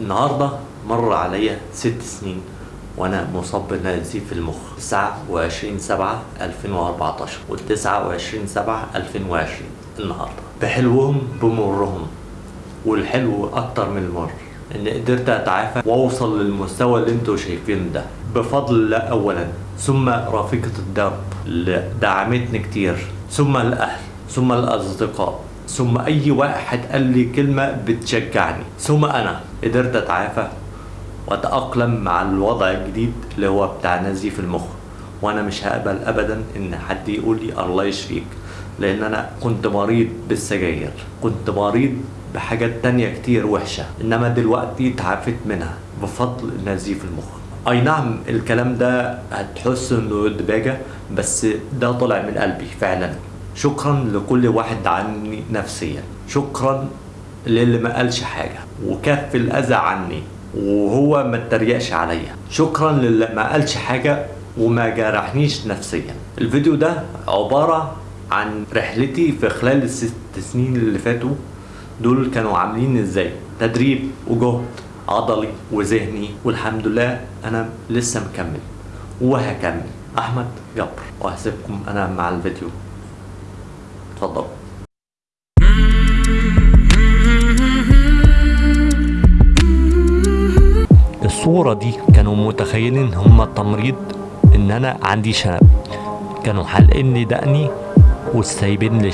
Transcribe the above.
النهاردة مر عليا ست سنين وأنا مصاب بنزيف المخ. 29 7 2014 و 29 7 2020 النهارده. بحلوهم بمرهم والحلو أكتر من المر. إن قدرت أتعافى وأوصل للمستوى اللي أنتوا شايفينه ده. بفضل الله اولا. ثم رفيقة الدرب اللي دعمتني كتير. ثم الأهل ثم الأصدقاء. ثم أي واحد قال لي كلمة بتشجعني. ثم أنا قدرت أتعافى وأتأقلم مع الوضع الجديد اللي هو بتاع نزيف المخ. وأنا مش هقبل ابدا إن حد يقول لي الله يشفيك لأن أنا كنت مريض بالسجاير كنت مريض بحاجات تانية كتير وحشة إنما دلوقتي اتعافيت منها بفضل نزيف المخ. أي نعم الكلام ده هتحس إنه دباجة بس ده طلع من قلبي فعلا. شكرا لكل واحد دعمني نفسيا. شكرا للي ما قالش حاجة وكف الأذى عني وهو ما اتريقش عليا. شكرا للي ما قالش حاجة وما جرحنيش نفسيا. الفيديو ده عبارة عن رحلتي في خلال الست سنين اللي فاتوا. دول كانوا عاملين إزاي؟ تدريب وجهد عضلي وذهني والحمد لله أنا لسه مكمل وهكمل. أحمد جبر وهسيبكم أنا مع الفيديو. اتفضلوا الصورة دي كانوا متخيلين هما التمريض إن أنا عندي شنب. كانوا حالقين لي دقني وسايبين لي